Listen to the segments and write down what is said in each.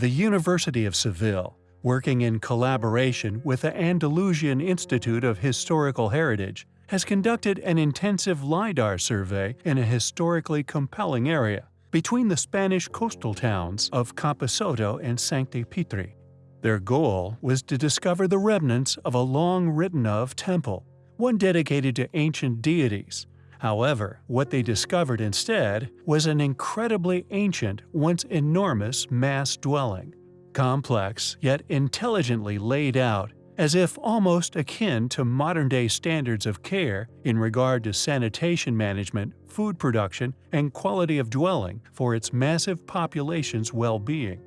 The University of Seville, working in collaboration with the Andalusian Institute of Historical Heritage, has conducted an intensive LIDAR survey in a historically compelling area between the Spanish coastal towns of Camposoto and Sancti Petri. Their goal was to discover the remnants of a long written of temple, one dedicated to ancient deities. However, what they discovered instead was an incredibly ancient, once enormous mass dwelling, complex yet intelligently laid out as if almost akin to modern-day standards of care in regard to sanitation management, food production, and quality of dwelling for its massive population's well-being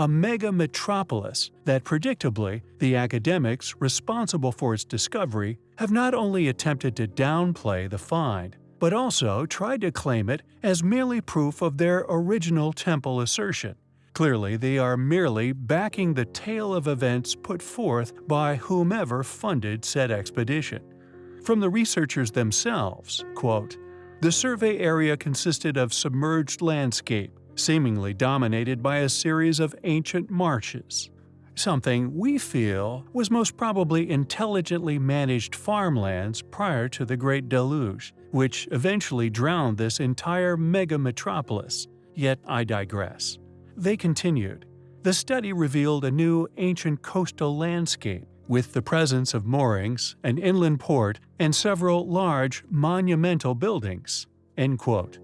a mega metropolis that predictably the academics responsible for its discovery have not only attempted to downplay the find, but also tried to claim it as merely proof of their original temple assertion. Clearly, they are merely backing the tale of events put forth by whomever funded said expedition. From the researchers themselves, quote, the survey area consisted of submerged landscape, seemingly dominated by a series of ancient marshes. Something we feel was most probably intelligently managed farmlands prior to the Great Deluge, which eventually drowned this entire mega-metropolis. Yet I digress. They continued. The study revealed a new ancient coastal landscape, with the presence of moorings, an inland port, and several large, monumental buildings." End quote.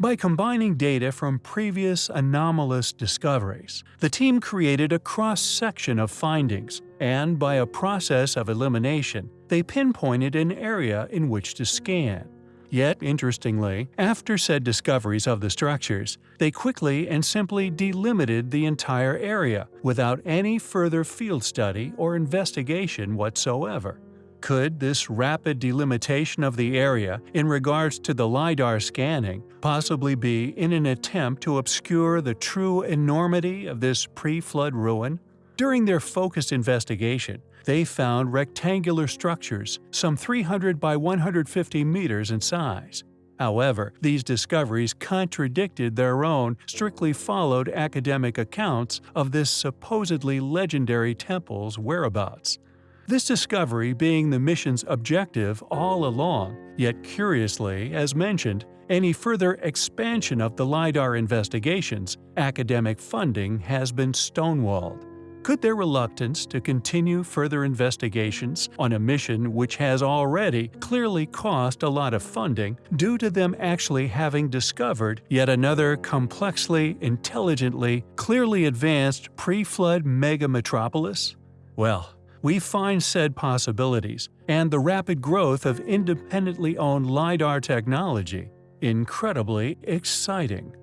By combining data from previous anomalous discoveries, the team created a cross-section of findings, and by a process of elimination, they pinpointed an area in which to scan. Yet, interestingly, after said discoveries of the structures, they quickly and simply delimited the entire area without any further field study or investigation whatsoever. Could this rapid delimitation of the area in regards to the LiDAR scanning possibly be in an attempt to obscure the true enormity of this pre-flood ruin? During their focused investigation, they found rectangular structures some 300 by 150 meters in size. However, these discoveries contradicted their own strictly followed academic accounts of this supposedly legendary temple's whereabouts. This discovery being the mission's objective all along, yet curiously, as mentioned, any further expansion of the LiDAR investigations, academic funding has been stonewalled. Could their reluctance to continue further investigations on a mission which has already clearly cost a lot of funding due to them actually having discovered yet another complexly, intelligently, clearly advanced pre-flood mega-metropolis? Well, we find said possibilities and the rapid growth of independently owned LiDAR technology incredibly exciting.